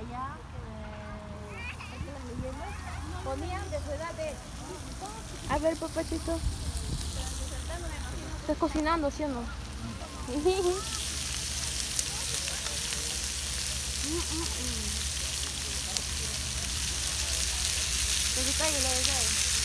allá, ponían de su edad de... A ver, papachito. Estás cocinando, ¿sí o no? Pues Te